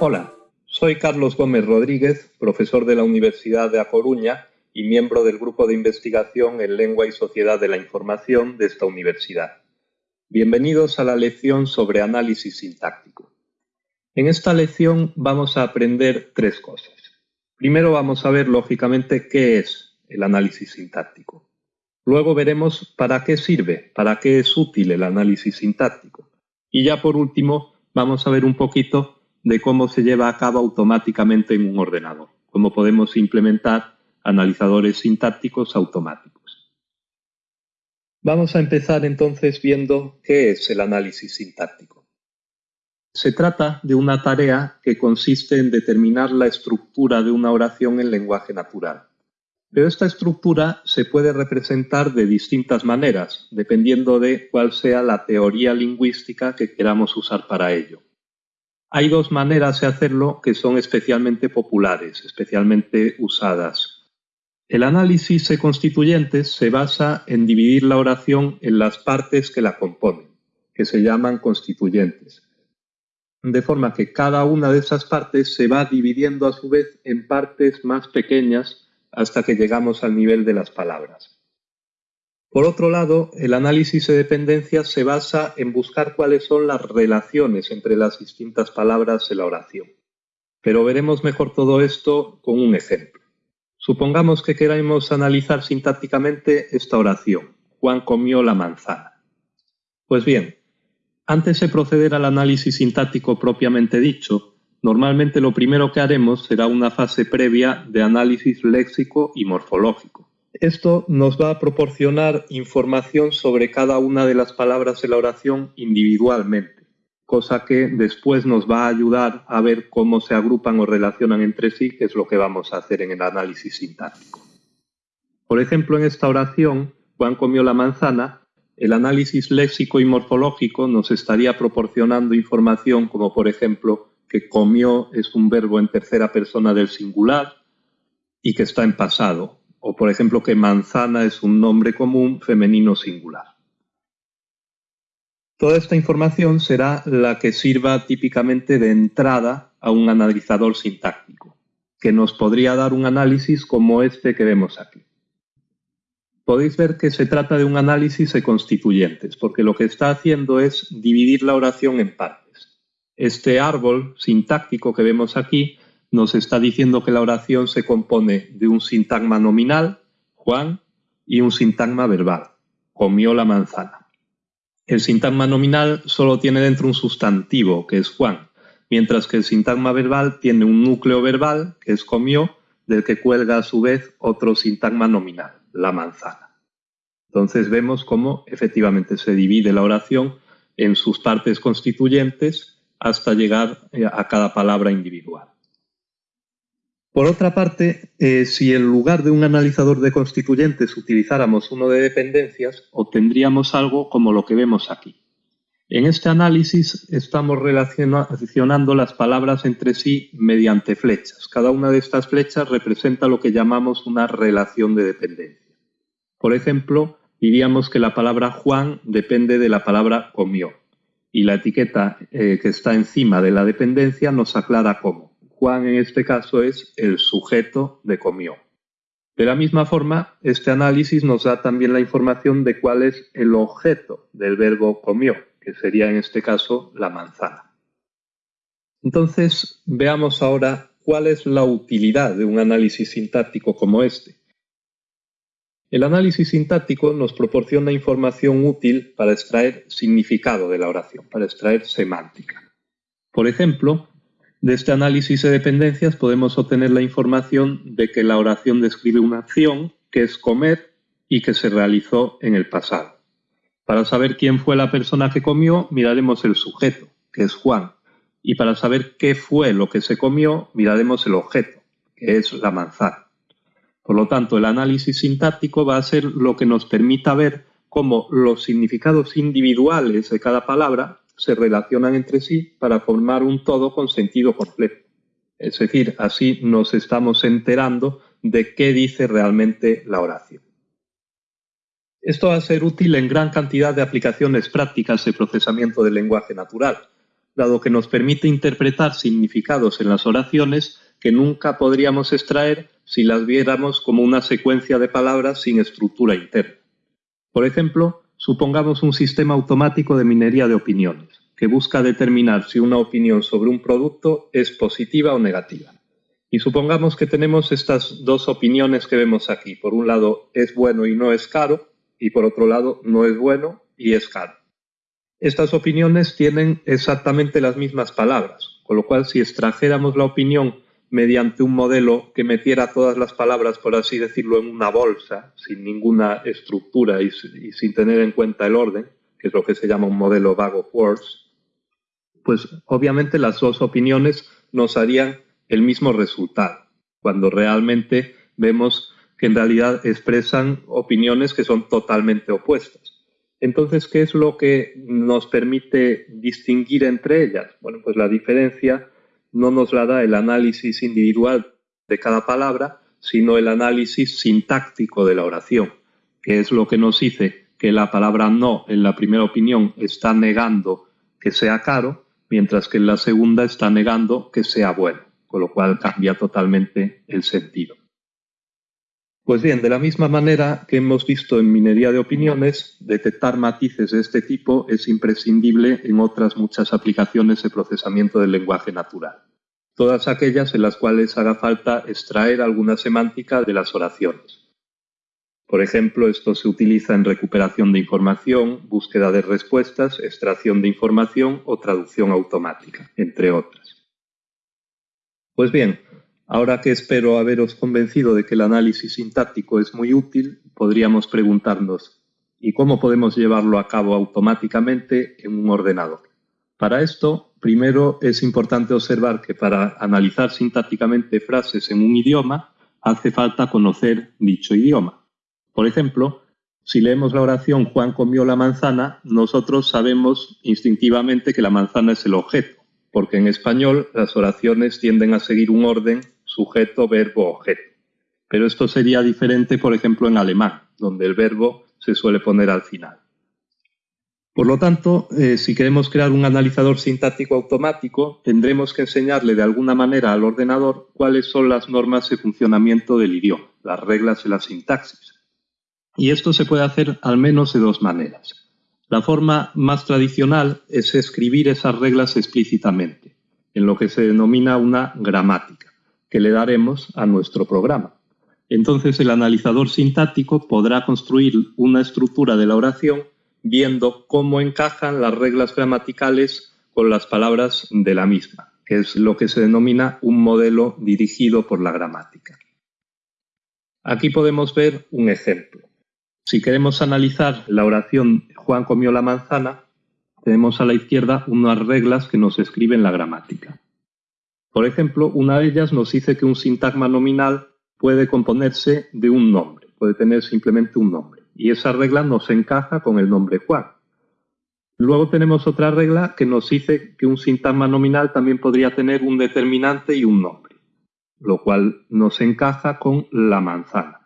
Hola, soy Carlos Gómez Rodríguez, profesor de la Universidad de A Coruña y miembro del Grupo de Investigación en Lengua y Sociedad de la Información de esta universidad. Bienvenidos a la lección sobre análisis sintáctico. En esta lección vamos a aprender tres cosas. Primero vamos a ver, lógicamente, qué es el análisis sintáctico. Luego veremos para qué sirve, para qué es útil el análisis sintáctico. Y ya por último, vamos a ver un poquito de cómo se lleva a cabo automáticamente en un ordenador, cómo podemos implementar analizadores sintácticos automáticos. Vamos a empezar entonces viendo qué es el análisis sintáctico. Se trata de una tarea que consiste en determinar la estructura de una oración en lenguaje natural. Pero esta estructura se puede representar de distintas maneras, dependiendo de cuál sea la teoría lingüística que queramos usar para ello. Hay dos maneras de hacerlo que son especialmente populares, especialmente usadas. El análisis de constituyentes se basa en dividir la oración en las partes que la componen, que se llaman constituyentes. De forma que cada una de esas partes se va dividiendo a su vez en partes más pequeñas hasta que llegamos al nivel de las palabras. Por otro lado, el análisis de dependencias se basa en buscar cuáles son las relaciones entre las distintas palabras de la oración. Pero veremos mejor todo esto con un ejemplo. Supongamos que queramos analizar sintácticamente esta oración. Juan comió la manzana. Pues bien, antes de proceder al análisis sintáctico propiamente dicho, Normalmente lo primero que haremos será una fase previa de análisis léxico y morfológico. Esto nos va a proporcionar información sobre cada una de las palabras de la oración individualmente, cosa que después nos va a ayudar a ver cómo se agrupan o relacionan entre sí, que es lo que vamos a hacer en el análisis sintáctico. Por ejemplo, en esta oración, Juan comió la manzana, el análisis léxico y morfológico nos estaría proporcionando información como, por ejemplo, que comió es un verbo en tercera persona del singular y que está en pasado. O por ejemplo que manzana es un nombre común femenino singular. Toda esta información será la que sirva típicamente de entrada a un analizador sintáctico, que nos podría dar un análisis como este que vemos aquí. Podéis ver que se trata de un análisis de constituyentes, porque lo que está haciendo es dividir la oración en partes. Este árbol sintáctico que vemos aquí nos está diciendo que la oración se compone de un sintagma nominal, Juan, y un sintagma verbal, comió la manzana. El sintagma nominal solo tiene dentro un sustantivo, que es Juan, mientras que el sintagma verbal tiene un núcleo verbal, que es comió, del que cuelga a su vez otro sintagma nominal, la manzana. Entonces vemos cómo efectivamente se divide la oración en sus partes constituyentes hasta llegar eh, a cada palabra individual. Por otra parte, eh, si en lugar de un analizador de constituyentes utilizáramos uno de dependencias, obtendríamos algo como lo que vemos aquí. En este análisis estamos relacionando las palabras entre sí mediante flechas. Cada una de estas flechas representa lo que llamamos una relación de dependencia. Por ejemplo, diríamos que la palabra Juan depende de la palabra comió y la etiqueta eh, que está encima de la dependencia nos aclara cómo. Juan en este caso es el sujeto de comió. De la misma forma, este análisis nos da también la información de cuál es el objeto del verbo comió, que sería en este caso la manzana. Entonces, veamos ahora cuál es la utilidad de un análisis sintáctico como este. El análisis sintáctico nos proporciona información útil para extraer significado de la oración, para extraer semántica. Por ejemplo, de este análisis de dependencias podemos obtener la información de que la oración describe una acción, que es comer, y que se realizó en el pasado. Para saber quién fue la persona que comió, miraremos el sujeto, que es Juan. Y para saber qué fue lo que se comió, miraremos el objeto, que es la manzana. Por lo tanto, el análisis sintáctico va a ser lo que nos permita ver cómo los significados individuales de cada palabra se relacionan entre sí para formar un todo con sentido completo. Es decir, así nos estamos enterando de qué dice realmente la oración. Esto va a ser útil en gran cantidad de aplicaciones prácticas de procesamiento del lenguaje natural. dado que nos permite interpretar significados en las oraciones que nunca podríamos extraer si las viéramos como una secuencia de palabras sin estructura interna. Por ejemplo, supongamos un sistema automático de minería de opiniones, que busca determinar si una opinión sobre un producto es positiva o negativa. Y supongamos que tenemos estas dos opiniones que vemos aquí. Por un lado, es bueno y no es caro, y por otro lado, no es bueno y es caro. Estas opiniones tienen exactamente las mismas palabras, con lo cual si extrajéramos la opinión mediante un modelo que metiera todas las palabras, por así decirlo, en una bolsa, sin ninguna estructura y, sin tener en cuenta el orden, que es lo que se llama un modelo bag of words, pues obviamente las dos opiniones nos harían el mismo resultado, cuando realmente vemos que en realidad expresan opiniones que son totalmente opuestas. Entonces, ¿qué es lo que nos permite distinguir entre ellas? Bueno, pues la diferencia no nos la da el análisis individual de cada palabra, sino el análisis sintáctico de la oración, que es lo que nos dice que la palabra no en la primera opinión está negando que sea caro, mientras que en la segunda está negando que sea bueno, con lo cual cambia totalmente el sentido. Pues bien, de la misma manera que hemos visto en minería de opiniones, detectar matices de este tipo es imprescindible en otras muchas aplicaciones de procesamiento del lenguaje natural. Todas aquellas en las cuales haga falta extraer alguna semántica de las oraciones. Por ejemplo, esto se utiliza en recuperación de información, búsqueda de respuestas, extracción de información o traducción automática, entre otras. Pues bien, Ahora que espero haberos convencido de que el análisis sintáctico es muy útil, podríamos preguntarnos, ¿y cómo podemos llevarlo a cabo automáticamente en un ordenador? Para esto, primero es importante observar que para analizar sintácticamente frases en un idioma, hace falta conocer dicho idioma. Por ejemplo, si leemos la oración Juan comió la manzana, nosotros sabemos instintivamente que la manzana es el objeto, porque en español las oraciones tienden a seguir un orden sujeto, verbo, objeto. Pero esto sería diferente, por ejemplo, en alemán, donde el verbo se suele poner al final. Por lo tanto, eh, si queremos crear un analizador sintáctico automático, tendremos que enseñarle de alguna manera al ordenador cuáles son las normas de funcionamiento del idioma, las reglas de la sintaxis. Y esto se puede hacer al menos de dos maneras. La forma más tradicional es escribir esas reglas explícitamente, en lo que se denomina una gramática que le daremos a nuestro programa. Entonces el analizador sintáctico podrá construir una estructura de la oración viendo cómo encajan las reglas gramaticales con las palabras de la misma, que es lo que se denomina un modelo dirigido por la gramática. Aquí podemos ver un ejemplo. Si queremos analizar la oración Juan comió la manzana, tenemos a la izquierda unas reglas que nos escriben la gramática. Por ejemplo, una de ellas nos dice que un sintagma nominal puede componerse de un nombre, puede tener simplemente un nombre. Y esa regla nos encaja con el nombre Juan. Luego tenemos otra regla que nos dice que un sintagma nominal también podría tener un determinante y un nombre, lo cual nos encaja con la manzana.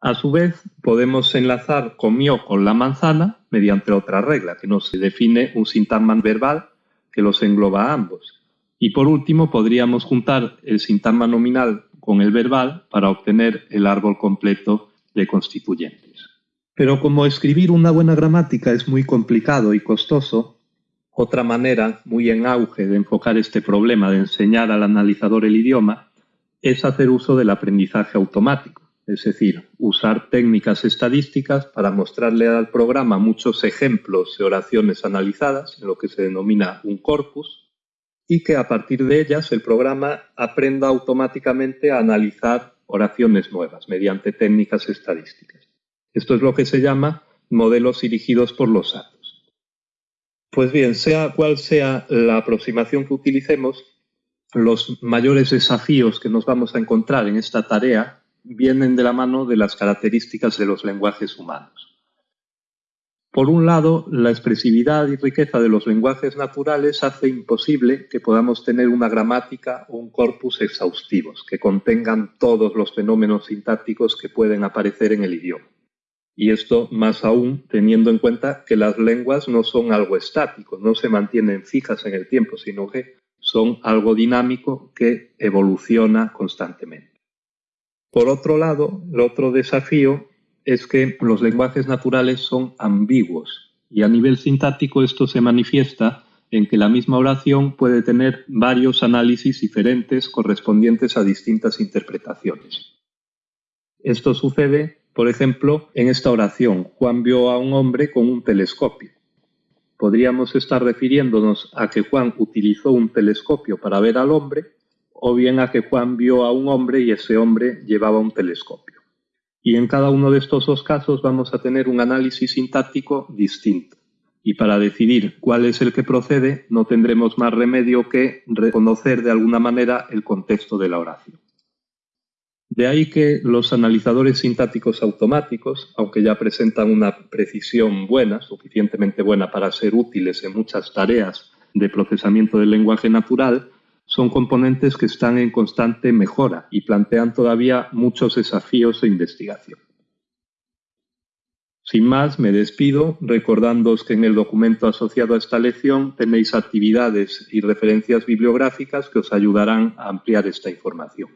A su vez, podemos enlazar comió con la manzana mediante otra regla que nos define un sintagma verbal que los engloba a ambos. Y por último, podríamos juntar el sintagma nominal con el verbal para obtener el árbol completo de constituyentes. Pero como escribir una buena gramática es muy complicado y costoso, otra manera muy en auge de enfocar este problema de enseñar al analizador el idioma es hacer uso del aprendizaje automático, es decir, usar técnicas estadísticas para mostrarle al programa muchos ejemplos de oraciones analizadas, en lo que se denomina un corpus, y que a partir de ellas el programa aprenda automáticamente a analizar oraciones nuevas mediante técnicas estadísticas. Esto es lo que se llama modelos dirigidos por los datos. Pues bien, sea cual sea la aproximación que utilicemos, los mayores desafíos que nos vamos a encontrar en esta tarea vienen de la mano de las características de los lenguajes humanos. Por un lado, la expresividad y riqueza de los lenguajes naturales hace imposible que podamos tener una gramática o un corpus exhaustivos que contengan todos los fenómenos sintácticos que pueden aparecer en el idioma. Y esto más aún teniendo en cuenta que las lenguas no son algo estático, no se mantienen fijas en el tiempo, sino que son algo dinámico que evoluciona constantemente. Por otro lado, el otro desafío es que los lenguajes naturales son ambiguos y a nivel sintáctico esto se manifiesta en que la misma oración puede tener varios análisis diferentes correspondientes a distintas interpretaciones. Esto sucede, por ejemplo, en esta oración, Juan vio a un hombre con un telescopio. Podríamos estar refiriéndonos a que Juan utilizó un telescopio para ver al hombre, o bien a que Juan vio a un hombre y ese hombre llevaba un telescopio. Y en cada uno de estos dos casos vamos a tener un análisis sintáctico distinto y para decidir cuál es el que procede no tendremos más remedio que reconocer de alguna manera el contexto de la oración. De ahí que los analizadores sintácticos automáticos, aunque ya presentan una precisión buena, suficientemente buena para ser útiles en muchas tareas de procesamiento del lenguaje natural, son componentes que están en constante mejora y plantean todavía muchos desafíos de investigación. Sin más, me despido recordándoos que en el documento asociado a esta lección tenéis actividades y referencias bibliográficas que os ayudarán a ampliar esta información.